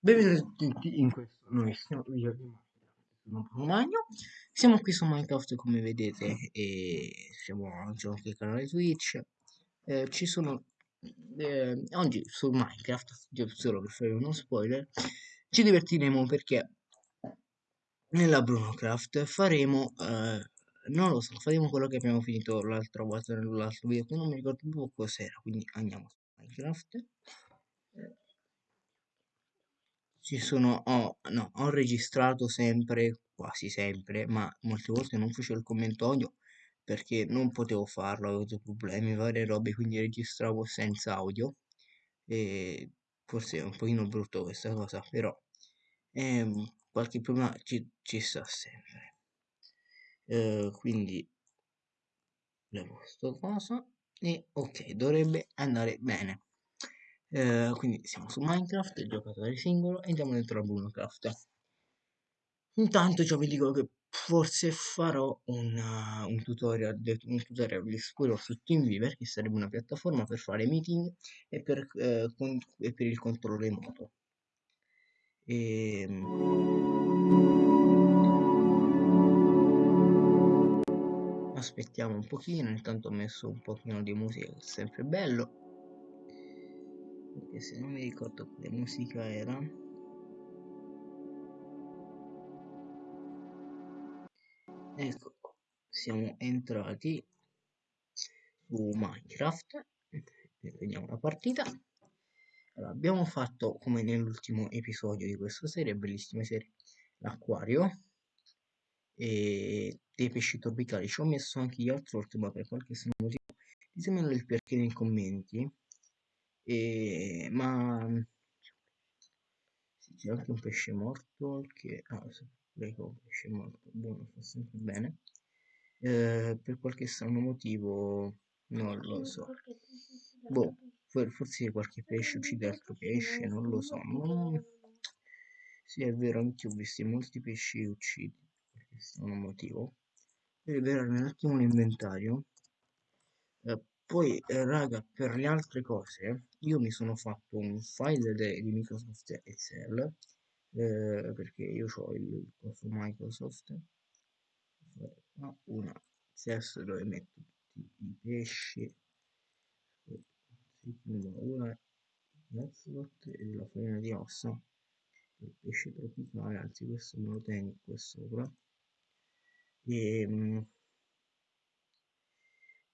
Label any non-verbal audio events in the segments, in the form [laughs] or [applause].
Benvenuti tutti in questo nuovissimo video di Minecraft. Sono Bruno Magno. Siamo qui su Minecraft come vedete e siamo anche sul canale Twitch. Eh, ci sono eh, oggi su Minecraft, solo per fare uno spoiler, ci divertiremo perché nella BrunoCraft faremo eh, non lo so, faremo quello che abbiamo finito l'altra volta nell'altro video, che non mi ricordo più cos'era, quindi andiamo su Minecraft. Eh, ci sono, ho, no, ho registrato sempre, quasi sempre, ma molte volte non facevo il commento audio perché non potevo farlo, avevo avuto problemi, varie robe, quindi registravo senza audio e forse è un pochino brutto questa cosa, però ehm, qualche problema ci, ci sta sempre. Eh, quindi levo sto cosa e ok, dovrebbe andare bene. Eh, quindi siamo su Minecraft, il giocatore singolo e andiamo dentro a Brunocraft. Intanto già vi dico che forse farò una, un tutorial, un tutorial di sicuro su TeamViewer che sarebbe una piattaforma per fare meeting e per, eh, con, e per il controllo remoto. E, ehm, aspettiamo un pochino, intanto ho messo un pochino di musica che è sempre bello perché se non mi ricordo quale musica era. Ecco siamo entrati su Minecraft. Vediamo la partita. Allora, abbiamo fatto come nell'ultimo episodio di questa serie bellissima serie l'acquario e dei pesci tropicali. Ci ho messo anche gli altri ma per qualche motivo ditemelo il perché nei commenti e, ma sì, c'è anche un pesce morto che ah, ecco un pesce morto buono fa sempre bene. Eh, per qualche strano motivo non lo so. boh forse qualche pesce uccide altro pesce non lo so non... sì è vero anche ho visto molti pesci uccidi per qualche strano motivo per liberarmi un attimo l'inventario poi eh, raga per le altre cose io mi sono fatto un file di Microsoft Excel eh, perché io ho il corso Microsoft una CSS dove metto tutti i pesci una Netslot e la farina di ossa. Il pesce tropicale anzi questo me lo tengo qua sopra. E ehm,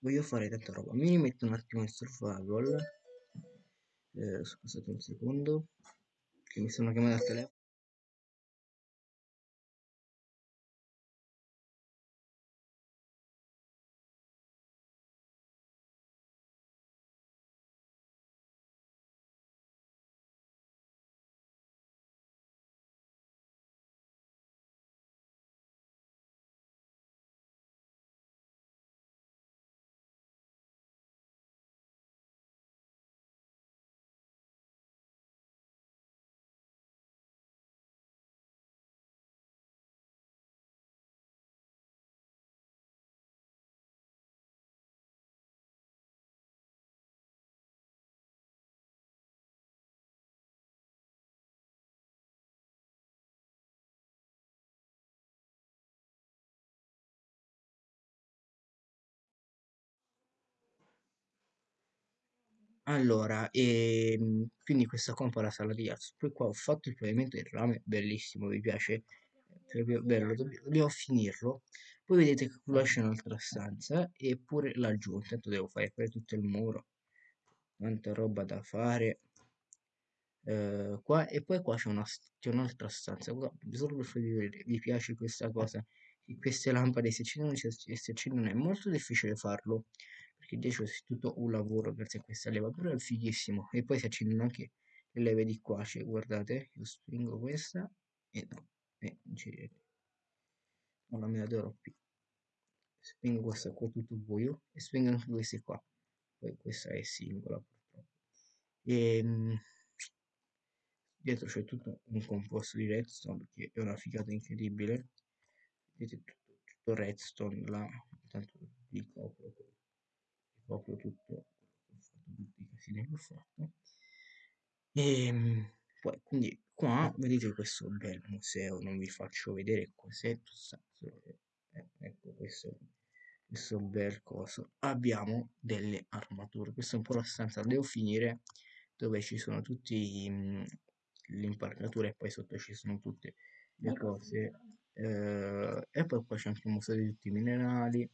voglio fare tanta roba. Mi rimetto un attimo in survival. Eh, scusate un secondo che mi sono chiamato al telefono Allora, ehm, quindi questa un po' la sala di jazz. Poi qua ho fatto il pavimento del rame, bellissimo, mi piace, proprio bello, dobb- dobbiamo finirlo. Poi vedete che qua c'è un'altra stanza, eppure laggiù, intanto devo fare, fare tutto il muro, tanta roba da fare. Eh, qua, e poi qua c'è una, c'è un'altra stanza, qua, solo per vedere, vi piace questa cosa, queste lampade si accendono e si accendono, è molto difficile farlo perché dietro c'è tutto un lavoro grazie a questa leva, però è fighissimo. E poi si accendono anche le leve di qua, cioè, guardate, io spingo questa e no, e gira. Non la me la darò più. Spingo questa qua tutto buio e spingo anche queste qua. Poi questa è singola purtroppo. E, ehm, dietro c'è tutto un composto di redstone che è una figata incredibile. Vedete tutto, tutto redstone là, intanto vi copro proprio tutto tutti i casini che ho fatto. E ehm, poi quindi qua vedete questo bel museo non vi faccio vedere cos'è eh, ecco questo questo bel coso. Abbiamo delle armature questa è un po' la stanza devo finire dove ci sono tutti mh, l'impalcatura e poi sotto ci sono tutte le cose eh, e poi qua c'è anche un museo di tutti i minerali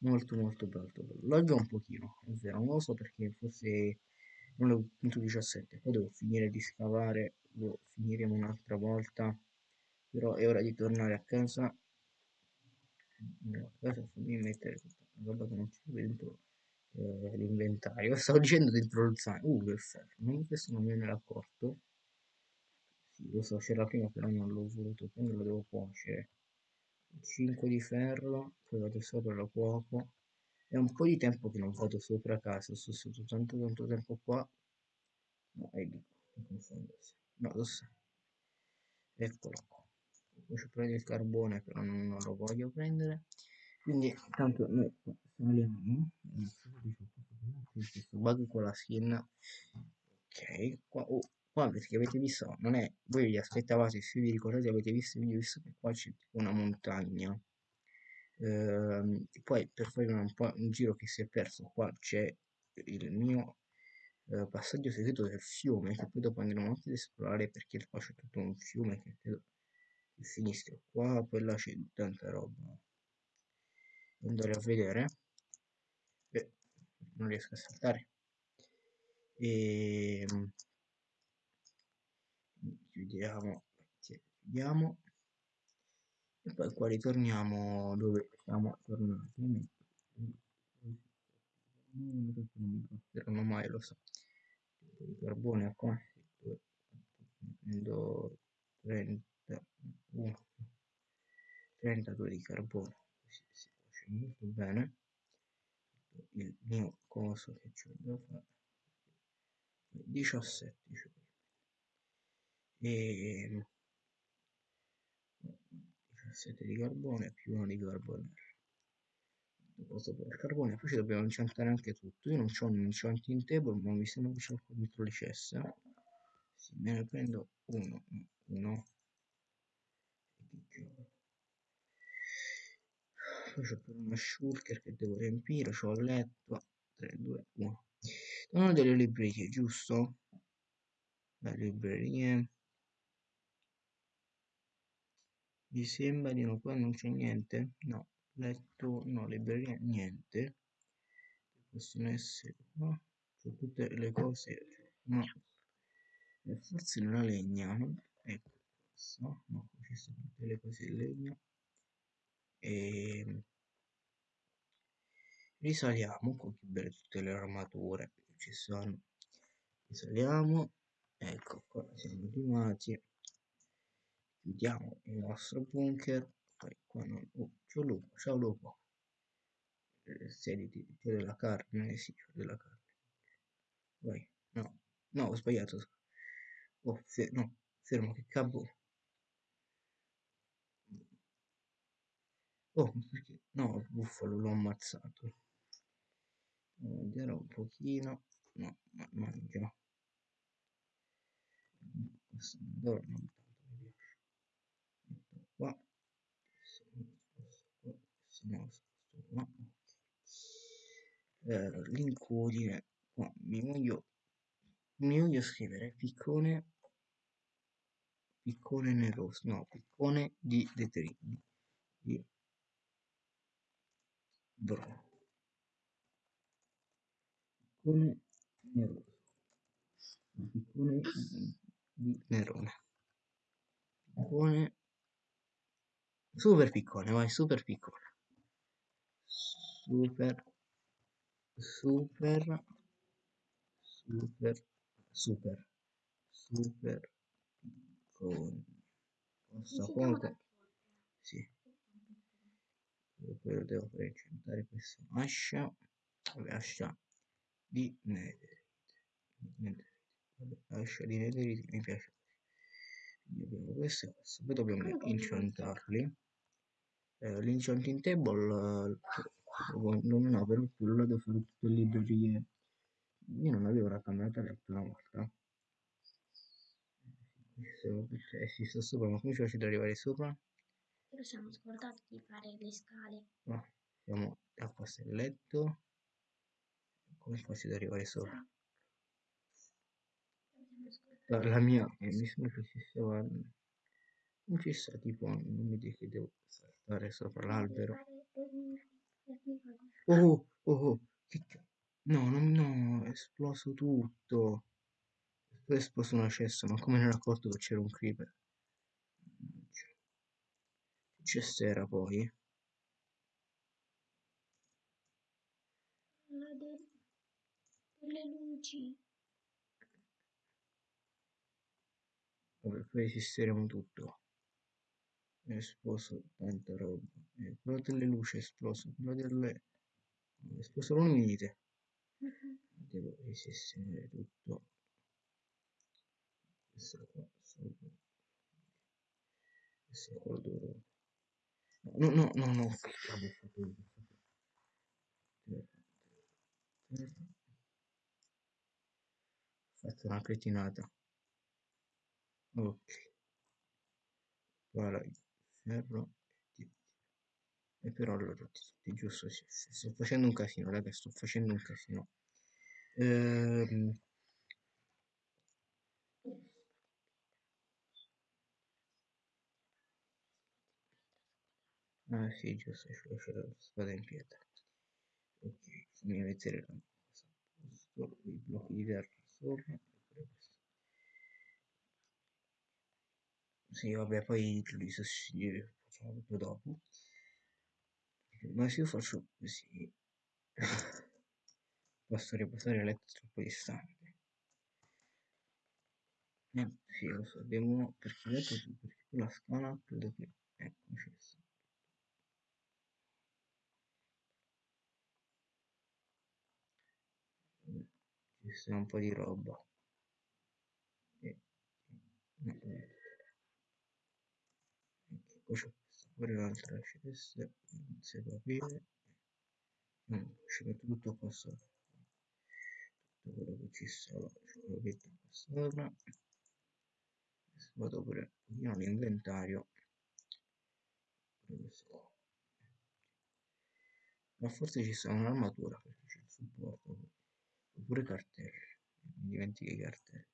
molto molto bello lagga un pochino è vero non lo so perché forse non è punto 17 poi devo finire di scavare lo finiremo un'altra volta però è ora di tornare a casa. No, adesso fammi mettere questa roba che non c'è dentro eh, l'inventario. [laughs] Stavo dicendo dentro lo zaino uh che ferro non, questo non me ne accorto sì lo so c'era prima però non l'ho voluto quindi lo devo cuocere 5 di ferro poi vado sopra lo cuoco è un po' di tempo che non vado sopra casa sono stato tanto tanto tempo qua no è lì mi confondo no lo so eccolo qua posso prendere il carbone però non, non lo voglio prendere quindi tanto noi saliamo questo bug con la skin ok qua, oh, qua perché avete visto non è voi vi aspettavate se vi ricordate avete visto il video visto che qua c'è una montagna. Ehm, poi per fare un, un giro che si è perso qua c'è il mio eh, passaggio segreto del fiume che poi dopo andremo anche ad esplorare perché qua c'è tutto un fiume che credo che finisca qua poi là c'è tanta roba andare a vedere. Beh, non riesco a saltare. E ehm, chiudiamo chiudiamo. E poi qua ritorniamo dove siamo tornati. Non considerano mai lo so. Di carbone qua. Prendo 31 32 di carbone. Così si cuoce molto bene. Il mio coso che c'è da fare 17 cioè. E 17 di carbone più 1 di carbone posso per il carbone poi ci dobbiamo incantare anche tutto. Io non ho un enchanting table ma mi sembra che c'è dentro le cesse. Sì, me ne prendo uno uno. Poi c'ho pure una shulker che devo riempire c'ho il letto. 3 2 1 sono delle librerie giusto? Le librerie mi sembra di no qua non c'è niente? No. Letto no libreria niente. Possono essere no? C'è tutte le cose no. E forse non legna no? ecco questo no ci sono tutte le cose in legno e risaliamo con che belle tutte le armature che ci sono. Risaliamo ecco qua siamo arrivati chiudiamo il nostro bunker poi qua non oh, c'è lupo ciao lupo. Eh, sediti c'è della carne sì c'è della carne vai no no ho sbagliato oh fer no fermo che capo oh perché no il bufalo l'ho ammazzato. Vediamo un pochino no ma mangia. Questo non non tanto mi piace metto qua se non sposto no sposto qua eh, l'incudine qua mi voglio mi voglio scrivere piccone piccone neroso no piccone di detergente di bro. Piccone neroso piccone di nerone. Piccone super piccone vai super piccone super. Super. Super. Super. Super. Piccone posso comunque sì. Poi lo devo fare incentare questa ascia vabbè ascia di netherite. Netherite vabbè ascia di netherite mi piace. Quindi abbiamo questo e questo poi dobbiamo incentarli eh, l'enchanting table eh, non no per più lo devo fare tutte le librerie io non avevo la camera da letto una volta tutte- Eh sì, sto sopra, ma come ci faccio ad arrivare sopra? Però siamo scordati di fare le scale. No, siamo a questo è il letto. Come faccio ad arrivare sopra? La, mia, eh, mi sembra che ci stava... Non ci sta, tipo, non mi che devo saltare sopra l'albero. Oh, oh, oh, che No, no, no, è esploso tutto. È esploso una cesta, ma come ne ero accorto che c'era un creeper? Mannaggia. Che cesta era poi? Delle luci. Vabbè, poi esisteremo tutto. È esploso tanta roba. Eh, quello delle luci è esploso, quello delle... È esploso l'unite. Devo risistemare tutto. Questo qua sopra. Questo qua dovrò... No, no, no, no, fatto una cretinata. Ok. Il ferro. e però allora tutti, giusto, sto facendo un casino, raga, sto facendo un casino. Ehm, ah sì, giusto, c'è la spada in pietra. Ok, la cosa a posto, i blocchi di terra sopra. e pure questo. Sì, vabbè, poi li sostituire, facciamo tutto dopo. Ma se io faccio così, [laughs] posso riposare a letto troppo distante. Eh, sì, lo so, devo, perché detto tu, perché la scala credo che, ecco, ci sta. Un po' di roba. E, no, eh, ecco, questa pure cesta, non si può aprire. No, ci metto tutto qua sopra. Tutto quello che ci stava, ce lo metto qua sopra. Vado pure un pochino all'inventario. Ma forse ci sta un'armatura perché c'è il supporto. Oppure cartelli. Mi dimentico i cartelli.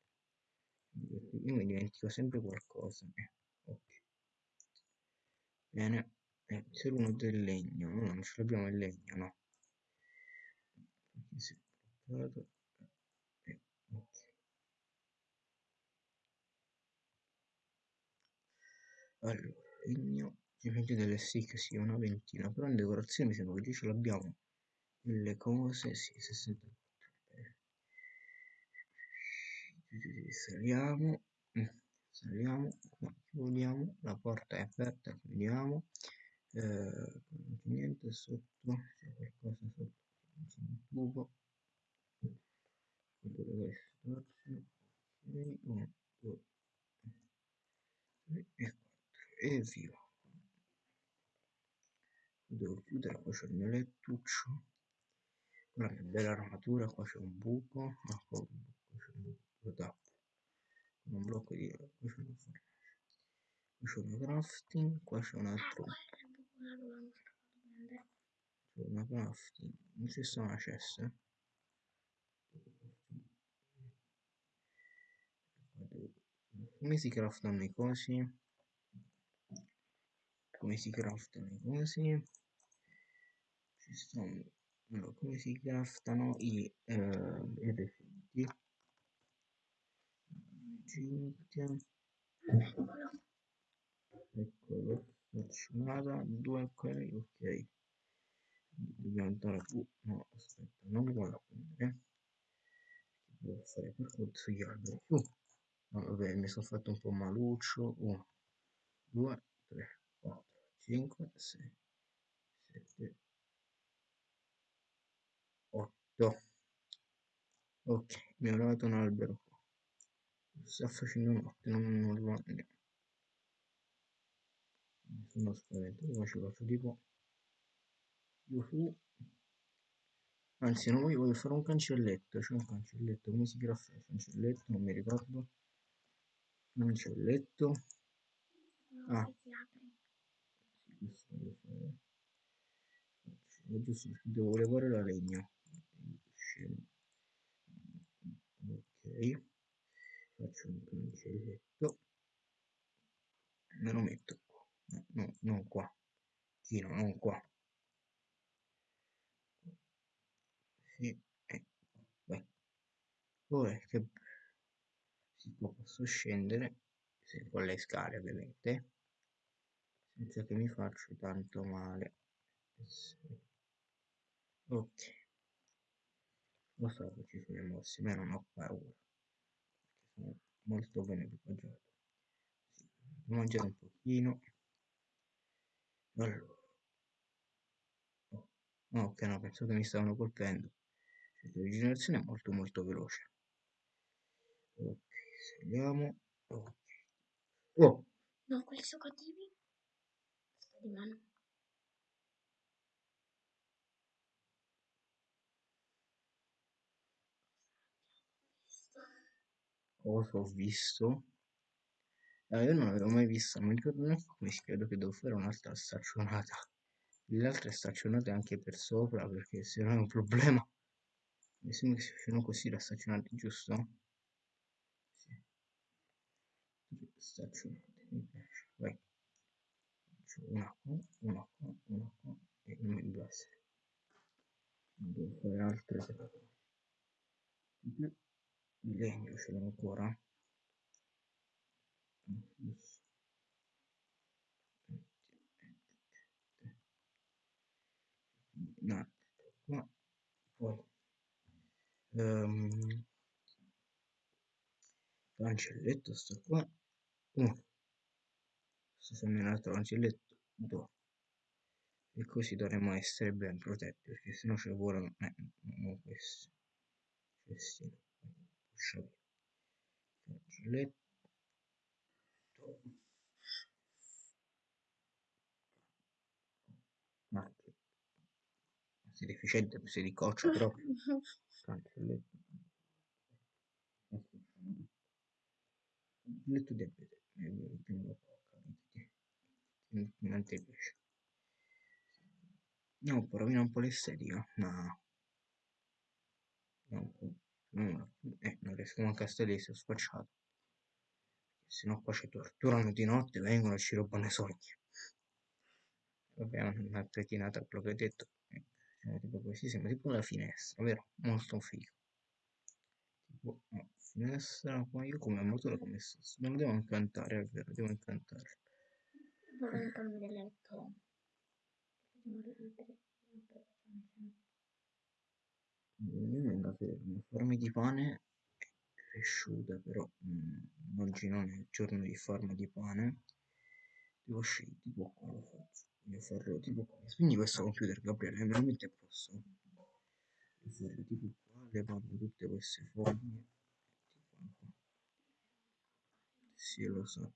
Io mi dimentico sempre qualcosa. Eh. Bene. Eh, c'era uno del legno. No, non ce l'abbiamo il legno, no. Si è bloccato. Eh, ok. Allora, legno. Ovviamente delle stick sì, una ventina. Però in decorazione mi sembra che già ce l'abbiamo. Le cose, sì, 64. Bene. Saliamo. Saliamo. Chiudiamo. La porta è aperta. Chiudiamo. Eh, niente sotto. C'è qualcosa sotto. C'è un tubo. Quello deve starci. Ok, 1, 2, 3 e 4. E via. Devo chiudere, qua c'è il mio lettuccio. Una che bella armatura, qua c'è un buco, ah, qua buco, c'è un buco. Con un blocco di... qua c'è una fornace. Qua c'è una crafting, qua c'è un altro... C'è una crafting, non ci sta una cesta. Come si craftano i cosi? Come si craftano i cosi? Ci stanno... Allora, come si craftano i eh, i? Cinque. Eccolo, fortunata, due ok, ok. Dobbiamo andare su, no, aspetta, non mi vado a prendere. Devo fare per forza gli alberi. Uh, no, vabbè, mi sono fatto un po' maluccio. 1, 2, 3, 4, 5, 6, 7, 8. Ok, mi ho lavato un albero. Sta facendo notte, non, non lo andiamo. Sono spaventato, ma ci faccio tipo... Yuhu. Anzi, non voglio, voglio fare un cancelletto. C'è un cancelletto, come si graffa cancelletto? Non mi ricordo. non c'è il letto. No, Ah. giusto devo levare la legna. Ok. Faccio un cancelletto. Me lo metto qua. No, no, non qua. Chino, non qua. Sì, ecco. Vai. Ora che si può posso scendere se con le scale ovviamente senza che mi faccia tanto male ok lo so che ci sono mossi ma non ho paura molto ben equipaggiato mangiare un pochino allora oh. ok no penso che mi stavano colpendo la rigenerazione è molto molto veloce ok saliamo ok oh No, quelli sono cattivi. Sta di mano. Cosa ho visto Ah, io non l'avevo mai vista, non mi ricordo neanche come si credo che devo fare un'altra staccionata. Le altre staccionate anche per sopra, perché se no è un problema. Mi sembra che si facciano così le staccionate, giusto? Staccionate, mi piace. Vai. Faccio una qua, una qua, una qua e non mi basta. Devo fare altre legno ce l'ho ancora. No, qua. Poi ehm, cancelletto sto qua. Uno. Sto facendo un altro cancelletto. Due. E così dovremmo essere ben protetti, perché se no ci volano. Eh, non questo. Cestino. Via. Cancelletto. Marchio. Sei deficiente, sei di coccia proprio. Cancelletto. Capite. Non ti piace. No, po' rovina un po' l'estetica, ma... No, no, eh, non riesco manco a stare lì, sono spacciato. Se no qua ci torturano di notte, vengono e ci rubano i sogni. Vabbè, una cretinata quello che hai detto. Siamo tipo così, sembra tipo una finestra, vero? Molto figo. Tipo, no, finestra, ma io come motore come sto? Non devo incantare, è vero, devo incantare. Un cambio di letto. Andate una forma di pane cresciuta, però mm, oggi non è il giorno di forma di pane. Devo scegliere tipo qua faccio. Farlo tipo qua. Quindi questo computer, Gabriele, me lo metti a posto. Voglio farlo tipo qua, levando tutte queste qua. Sì, lo so.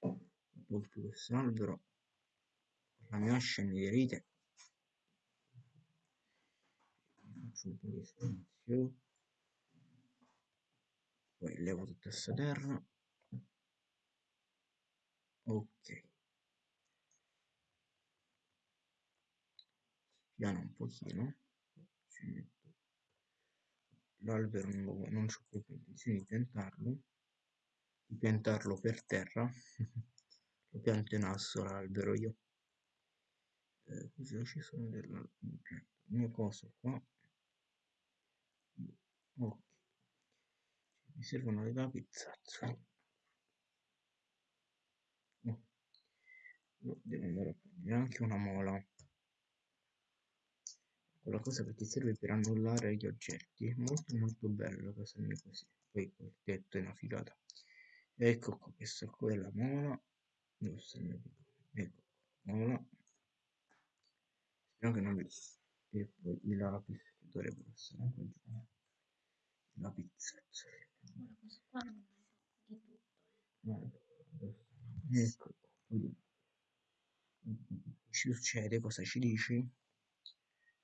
Ho questo albero. La mia ascia anniderite. Faccio un po' di spazio. Poi levo tutta questa terra. Ok. Piano un pochino. L'albero non, lo- non ho proprio intenzione di piantarlo. Di piantarlo per terra. [laughs] lo pianto in asso l'albero io. Eh, cosa ci sono della... Il mio coso qua. Ok. Mi servono le lapizzazze. Oh. Io devo andare a prendere anche una mola. Quella cosa che ti serve per annullare gli oggetti. Molto molto bella cosa mia così. Poi il tetto è una figata. Ecco qua, questa qua è la mola. Sta il mio? Ecco qua, mola. Speriamo che non vi... E poi i lapis che dovrebbero essere anche giù. I lapizzazzi. Ora questo qua non è di tutto. Stanno? Ecco. Ci succede? Cosa ci dici?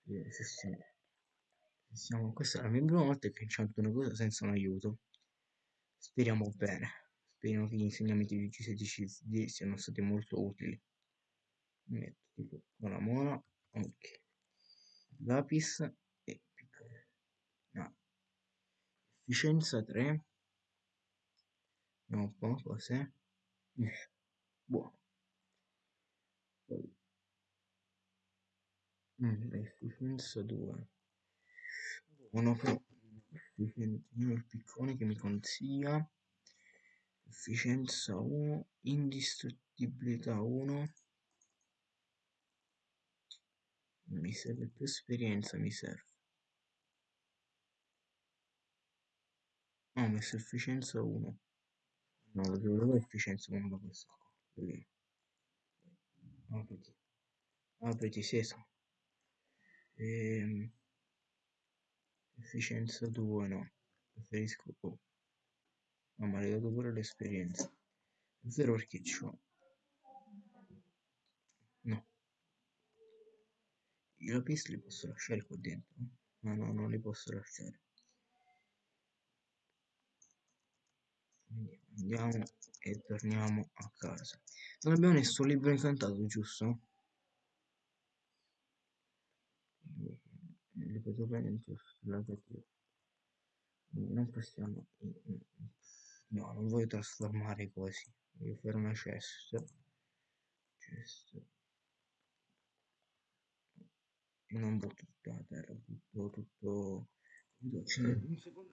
Eh, Se siamo, se siamo- questa è la mia prima volta che inchanto una cosa senza un aiuto. Speriamo bene. spero che gli insegnamenti di G16 siano stati molto utili. Metto tipo una mona, ok. Lapis e piccolo. No. Efficienza 3. Vediamo un po' cos'è. Buono. Poi mm, efficienza 2. Buono però il piccone che mi consiglia efficienza 1 indistruttibilità 1 mi serve più esperienza mi serve ho messo efficienza 1 no lo devo efficienza 1 da questo qua apriti apriti sesamo ehm Efficienza 2 no, preferisco. Oh, ma le dato pure l'esperienza. Zero perché c'ho. No. I lapis li posso lasciare qua dentro? No, no, non li posso lasciare. Quindi andiamo e torniamo a casa. Non abbiamo nessun libro incantato, giusto? giusto non possiamo no non voglio trasformare così. Voglio fare una chest e non butto tutta la terra butto tutto un secondo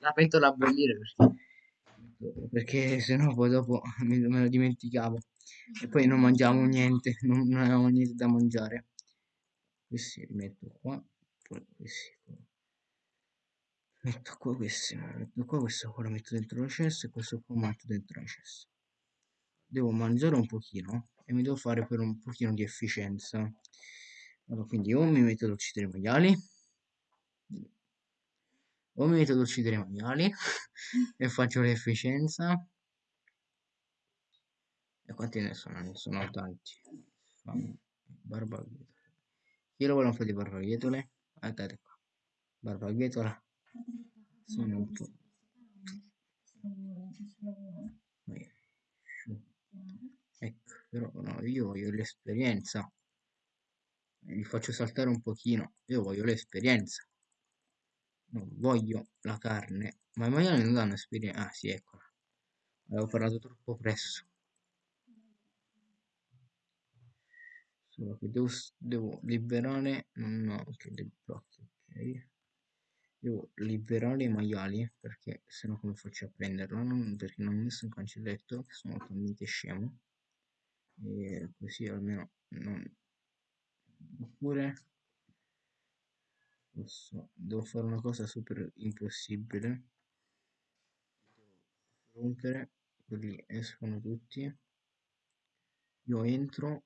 la pentola a bollire perché, perché sennò poi dopo me, me lo dimenticavo e poi non mangiamo niente, non, non avevamo niente da mangiare. Questi li metto qua, poi questi qua. Metto qua questi, metto qua questo qua lo metto dentro la cesta e questo qua lo metto dentro la cesta. Devo mangiare un pochino e mi devo fare per un pochino di efficienza. Allora, quindi o mi metto ad uccidere i maiali o mi metto ad uccidere i maiali [laughs] e faccio l'efficienza e quanti ne sono? Ne sono tanti barbabietole chi lo vuole un po' di barbabietole? guardate qua barbabietola sono un po' ecco però no io voglio l'esperienza. Vi faccio saltare un pochino. Io voglio l'esperienza. Non voglio la carne. Ma i maiali non danno esperienza. Ah sì eccola. Avevo parlato troppo presto. Solo che devo, devo liberare. No ok dei blocchi ok devo liberare i maiali perché se no come faccio a prenderlo? Non, perché non ho messo un cancelletto sono talmente scemo. E così almeno non oppure posso devo fare una cosa super impossibile. Devo rompere quelli escono tutti. Io entro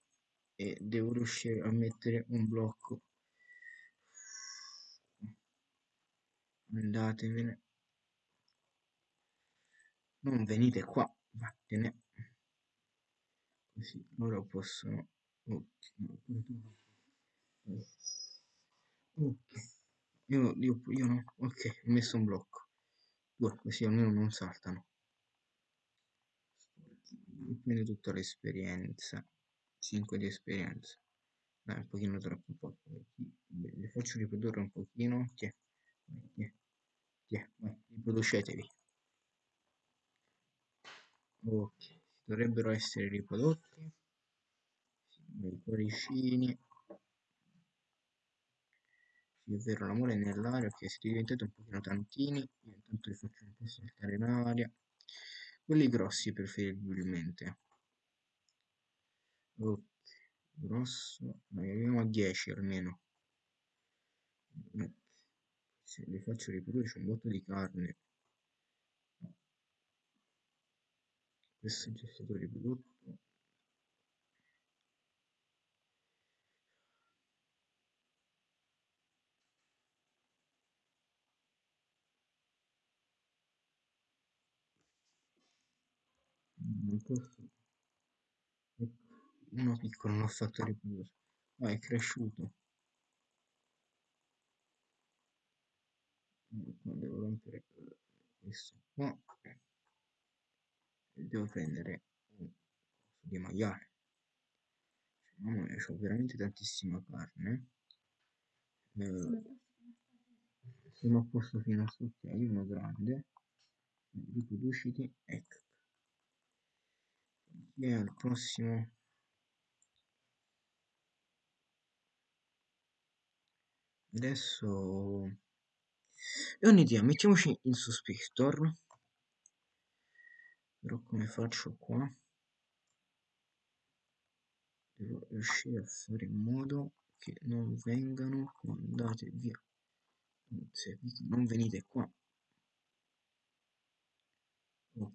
e devo riuscire a mettere un blocco andatevene non venite qua vattene così loro possono ok. Io, io, io no, ok, ho messo un blocco. Due, così almeno non saltano. Prende tutta l'esperienza. 5 di esperienza. Dai, un pochino troppo poco. Le faccio riprodurre un pochino. Tiè. Tiè. Vai, riproducetevi. Ok, dovrebbero essere riprodotti. I cuoricini. Sì, è vero, l'amore è nell'aria, ok, siete diventati un pochino tantini. Io intanto li faccio un po' saltare in aria. Quelli grossi preferibilmente. Ok, grosso. Dai, arriviamo a 10 almeno. Se li faccio riprodurre c'è un botto di carne. Questo è già stato riprodotto. Posso. Ecco, uno piccolo non l'ho fatto riprodurre. Ah, è cresciuto. Devo rompere questo qua. E devo prendere un coso di maiale. Mamma mia, c'ho veramente tantissima carne. Eh, sono a posto fino a sotto, ok, uno grande. Riproduciti, ecco. E al prossimo. Adesso... Ho un'idea, mettiamoci in Suspector. Però come faccio qua? Devo riuscire a fare in modo che non vengano mandate via. Non venite qua. Oh.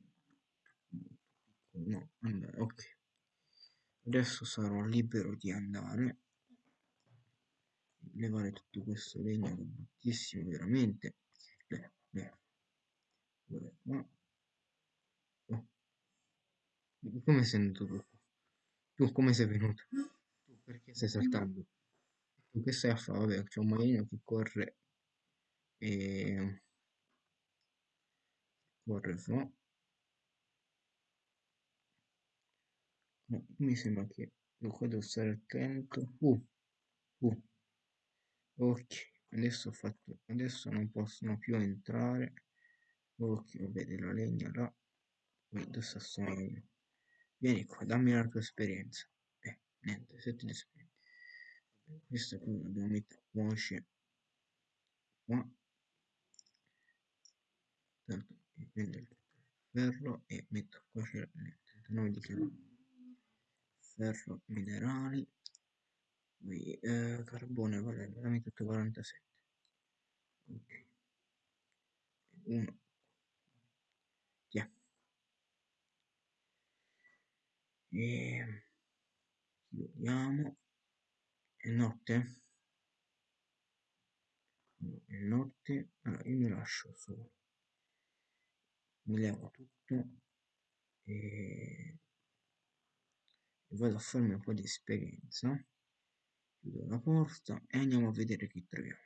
No, andare, ok. Adesso sarò libero di andare. Levare tutto questo legno è bruttissimo, veramente. Leva, leva. Guarda qua. Oh. Come sei venuto tu? Tu come sei venuto? Tu perché stai saltando? Tu che stai a fare? Vabbè, c'è un maglino che corre e corre. No, mi sembra che qua devo stare attento. Uh, uh. Ok, adesso ho fatto. Adesso non possono più entrare. Ok, vabbè, della legna là. Poi adesso sono io. Vieni qua, dammi la tua esperienza. Eh, niente, sette di esperienza. Questa qui dobbiamo mettere voce qua. Tanto prendo il ferro e metto qua c'è il 39 di. Ferro minerali. Eh, carbone vale veramente 47. Ok. Uno. Via. E chiudiamo. È notte? No, è notte. Allora io mi lascio solo. Mi levo tutto e vado a farmi un po' di esperienza. Chiudo la porta e andiamo a vedere chi troviamo.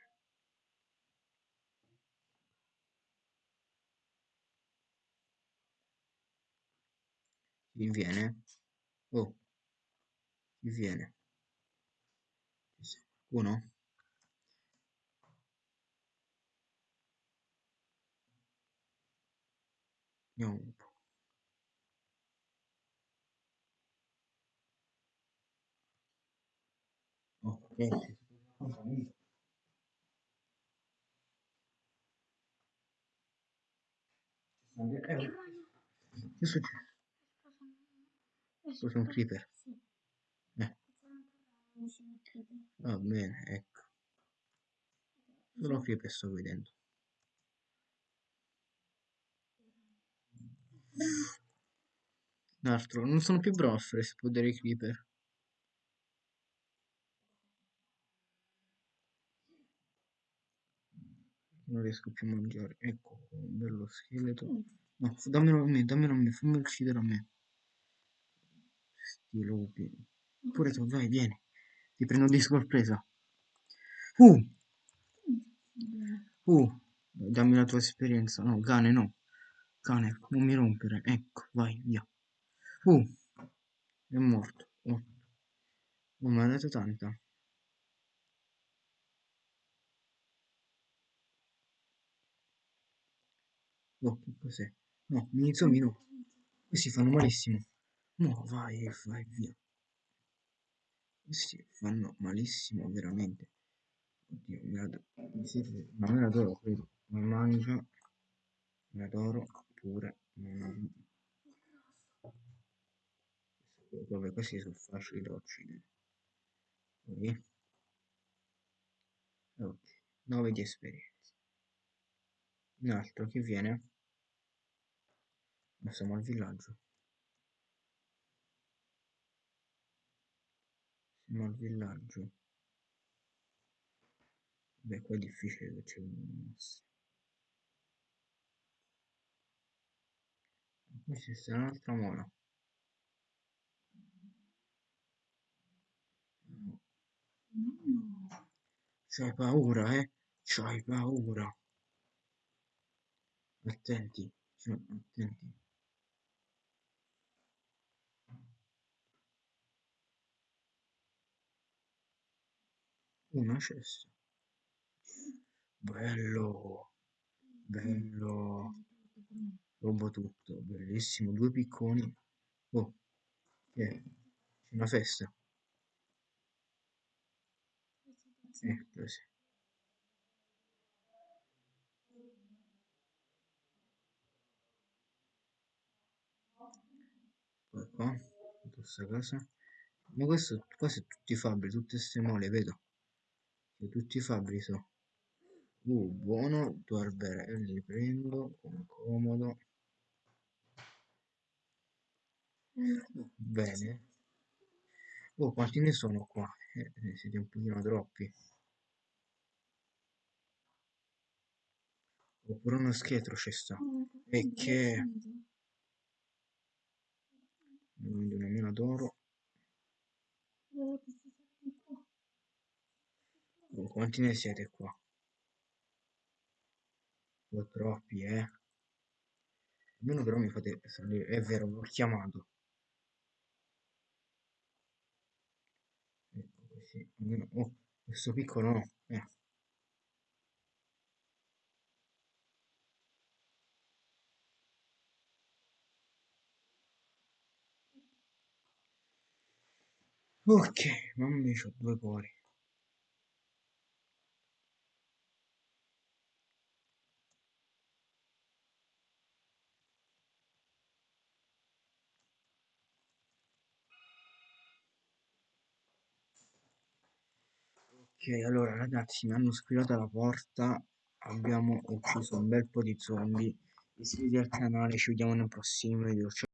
Chi viene? Oh, chi viene? Uno? Vediamo un Ok. Che succede? Questo è un creeper. Sì. Eh. Va bene, ecco. Solo creeper sto vedendo. L'altro, non sono più bravo a fare esplodere i creeper. Non riesco più a mangiare. Ecco, un bello scheletro. No, f- dammelo a me, dammelo a me, fammi uccidere a me. Sti lupi. Pure tu, vai, vieni. Ti prendo di sorpresa. Uh, uh, dammi la tua esperienza. No, cane, no. Cane, non mi rompere. Ecco, vai, via. Uh, è morto. Oh, oh mi ha dato tanta. Oh, che cos'è? No, mini zombie no. Questi fanno malissimo. No, vai, vai via. Questi fanno malissimo, veramente. Oddio, me la, mi serve, ma me d'oro, credo. Ma mangia, me la d'oro pure. Me la... Vabbè, questi sono facili da uccidere. Poi, ok, 9 di esperienza. Un altro che viene? Ma siamo al villaggio. Siamo al villaggio. Beh, qua è difficile che c'è un. Questa è un'altra mola. C'hai paura, eh? C'hai paura. Attenti, attenti. Una cesta. Bello, bello. Robo tutto, bellissimo. Due picconi. Oh, è? C'è una festa. Eh, così. Poi qua, questa casa. Ma questo, qua tutti fabbri, tutte queste mole, vedo. Tutti fabbri sono. Uh, buono, due alberelli li prendo, con comodo. Bene. Oh, quanti ne sono qua? Eh, eh, siete un pochino troppi. Oppure uno scheletro ci sta. E che... Quindi una mina d'oro. Oh, quanti ne siete qua? Po' troppi, eh. Almeno però mi fate salire. È vero, l'ho chiamato. Ecco così. Almeno... Oh, questo piccolo no. Eh. Ok, mamma mia, c'ho due cuori. Ok, allora ragazzi, mi hanno squillato alla porta, abbiamo ucciso un bel po' di zombie. Iscrivetevi al canale, ci vediamo nel prossimo video. Ciao.